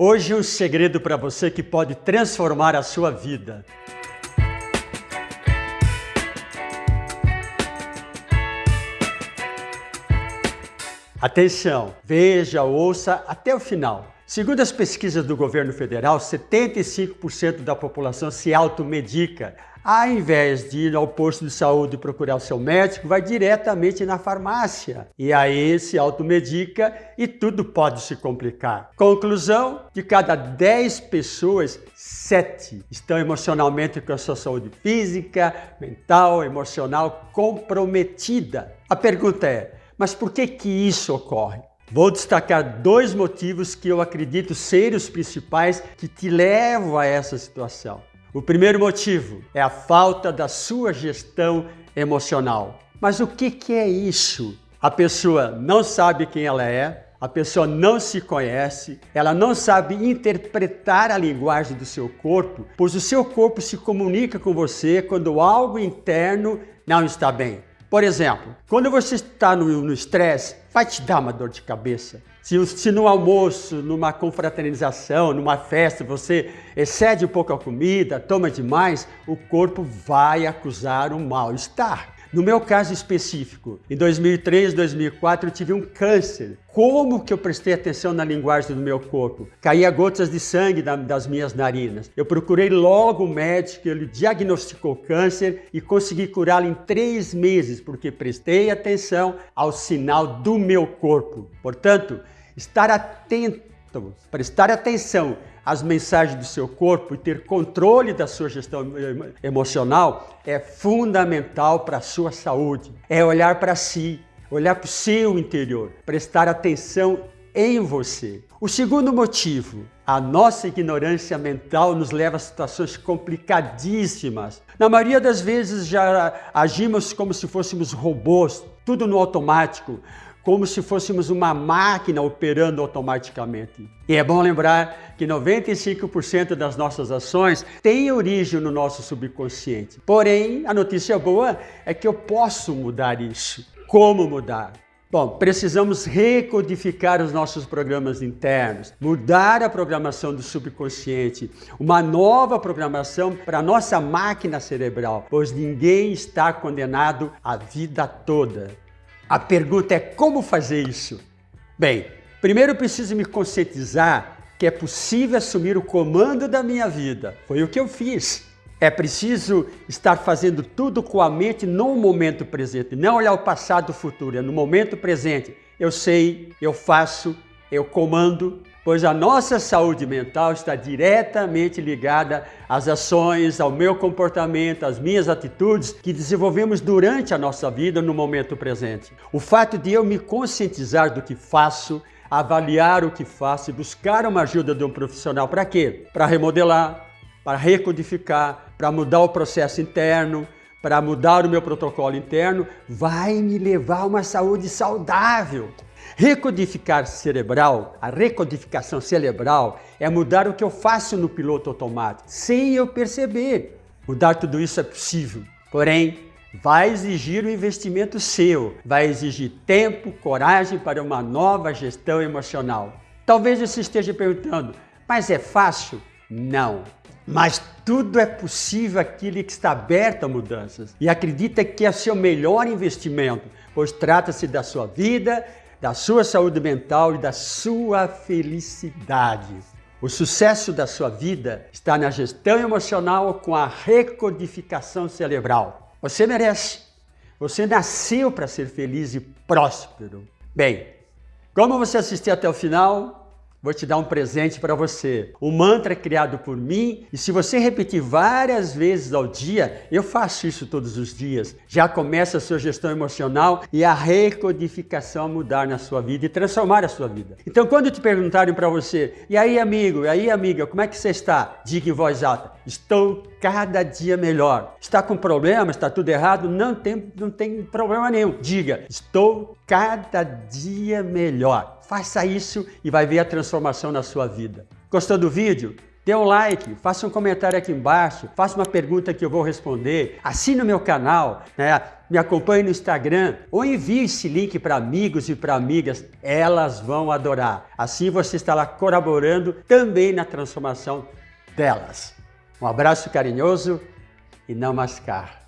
Hoje um segredo para você que pode transformar a sua vida. Atenção, veja, ouça até o final. Segundo as pesquisas do governo federal, 75% da população se automedica. Ao invés de ir ao posto de saúde e procurar o seu médico, vai diretamente na farmácia. E aí se automedica e tudo pode se complicar. Conclusão, de cada 10 pessoas, 7 estão emocionalmente com a sua saúde física, mental, emocional comprometida. A pergunta é, mas por que que isso ocorre? Vou destacar dois motivos que eu acredito serem os principais que te levam a essa situação. O primeiro motivo é a falta da sua gestão emocional. Mas o que, que é isso? A pessoa não sabe quem ela é, a pessoa não se conhece, ela não sabe interpretar a linguagem do seu corpo, pois o seu corpo se comunica com você quando algo interno não está bem. Por exemplo, quando você está no estresse, vai te dar uma dor de cabeça. Se, se no almoço, numa confraternização, numa festa, você excede um pouco a comida, toma demais, o corpo vai acusar um mal-estar. No meu caso específico, em 2003, 2004, eu tive um câncer. Como que eu prestei atenção na linguagem do meu corpo? Caía gotas de sangue das minhas narinas. Eu procurei logo o médico, ele diagnosticou câncer e consegui curá-lo em três meses, porque prestei atenção ao sinal do meu corpo. Portanto, estar atento, prestar atenção as mensagens do seu corpo e ter controle da sua gestão emocional é fundamental para a sua saúde. É olhar para si, olhar para o seu interior, prestar atenção em você. O segundo motivo, a nossa ignorância mental nos leva a situações complicadíssimas. Na maioria das vezes já agimos como se fôssemos robôs, tudo no automático como se fôssemos uma máquina operando automaticamente. E é bom lembrar que 95% das nossas ações têm origem no nosso subconsciente. Porém, a notícia boa é que eu posso mudar isso. Como mudar? Bom, precisamos recodificar os nossos programas internos, mudar a programação do subconsciente, uma nova programação para a nossa máquina cerebral, pois ninguém está condenado a vida toda. A pergunta é como fazer isso? Bem, primeiro eu preciso me conscientizar que é possível assumir o comando da minha vida. Foi o que eu fiz. É preciso estar fazendo tudo com a mente no momento presente, não olhar o passado e o futuro, é no momento presente. Eu sei, eu faço, eu comando, pois a nossa saúde mental está diretamente ligada às ações, ao meu comportamento, às minhas atitudes que desenvolvemos durante a nossa vida no momento presente. O fato de eu me conscientizar do que faço, avaliar o que faço e buscar uma ajuda de um profissional para quê? Para remodelar, para recodificar, para mudar o processo interno, para mudar o meu protocolo interno, vai me levar a uma saúde saudável. Recodificar cerebral, a recodificação cerebral é mudar o que eu faço no piloto automático, sem eu perceber. Mudar tudo isso é possível, porém, vai exigir um investimento seu, vai exigir tempo, coragem para uma nova gestão emocional. Talvez você esteja perguntando, mas é fácil? Não. Mas tudo é possível aquele que está aberto a mudanças e acredita que é seu melhor investimento, pois trata-se da sua vida, da sua saúde mental e da sua felicidade. O sucesso da sua vida está na gestão emocional com a recodificação cerebral. Você merece. Você nasceu para ser feliz e próspero. Bem, como você assistiu até o final, Vou te dar um presente para você. Um mantra criado por mim e se você repetir várias vezes ao dia, eu faço isso todos os dias, já começa a sua gestão emocional e a recodificação a mudar na sua vida e transformar a sua vida. Então quando te perguntarem para você, e aí amigo, e aí amiga, como é que você está? Diga em voz alta, estou cada dia melhor. Está com problema, está tudo errado? Não tem, não tem problema nenhum. Diga, estou cada dia melhor. Faça isso e vai ver a transformação na sua vida. Gostou do vídeo? dê um like, faça um comentário aqui embaixo, faça uma pergunta que eu vou responder, assine o meu canal, né? me acompanhe no Instagram ou envie esse link para amigos e para amigas, elas vão adorar. Assim você estará colaborando também na transformação delas. Um abraço carinhoso e não mascar.